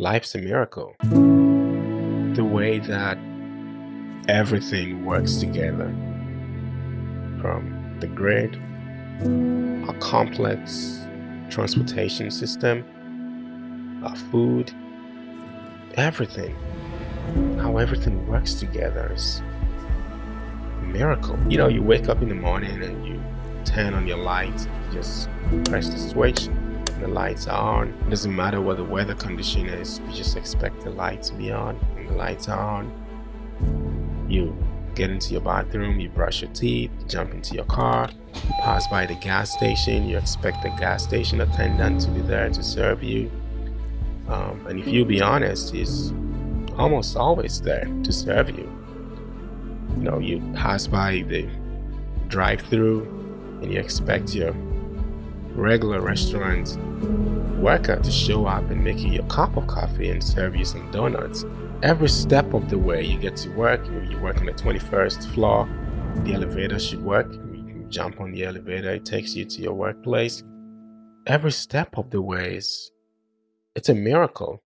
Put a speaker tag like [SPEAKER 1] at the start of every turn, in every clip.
[SPEAKER 1] life's a miracle. The way that everything works together from the grid, our complex transportation system, our food, everything. How everything works together is a miracle. You know, you wake up in the morning and you turn on your lights, just press the switch, the lights are on. It doesn't matter what the weather condition is, you just expect the lights to be on. And the lights are on. You get into your bathroom, you brush your teeth, jump into your car, pass by the gas station, you expect the gas station attendant to be there to serve you. Um, and if you be honest, he's almost always there to serve you. You know, you pass by the drive-through and you expect your regular restaurant worker to show up and make you a cup of coffee and serve you some donuts. Every step of the way you get to work, you work on the 21st floor, the elevator should work, you jump on the elevator, it takes you to your workplace. Every step of the way is, it's a miracle.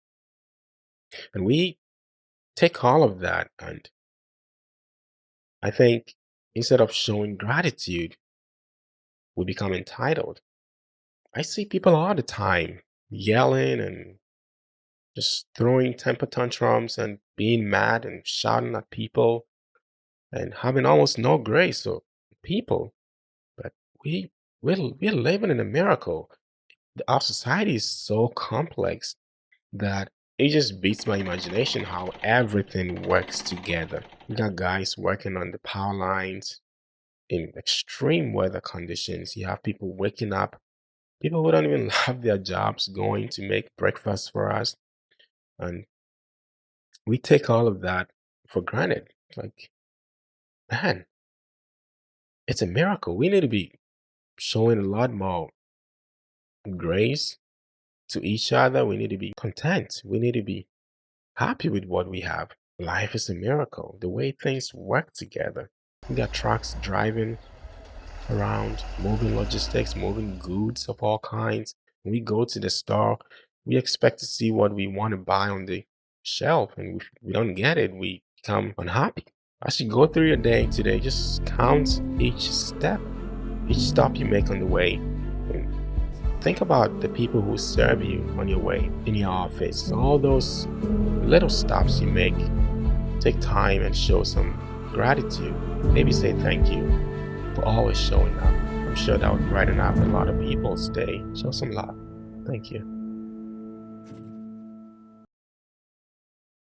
[SPEAKER 1] And we take all of that and I think instead of showing gratitude, we become entitled. I see people all the time yelling and just throwing temper tantrums and being mad and shouting at people and having almost no grace for people. But we we're, we're living in a miracle. Our society is so complex that it just beats my imagination how everything works together. You got guys working on the power lines in extreme weather conditions. You have people waking up people who don't even have their jobs going to make breakfast for us. And we take all of that for granted. Like, man, it's a miracle. We need to be showing a lot more grace to each other. We need to be content. We need to be happy with what we have. Life is a miracle. The way things work together. We got trucks driving around, moving logistics, moving goods of all kinds. When we go to the store, we expect to see what we want to buy on the shelf, and if we don't get it, we become unhappy. As you go through your day today, just count each step, each stop you make on the way. And think about the people who serve you on your way in your office, all those little stops you make. Take time and show some gratitude. Maybe say thank you for always showing up. I'm sure that would brighten up a lot of people's day. Show some love. Thank you.